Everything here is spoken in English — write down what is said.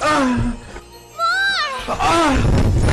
Ah! More! Ah!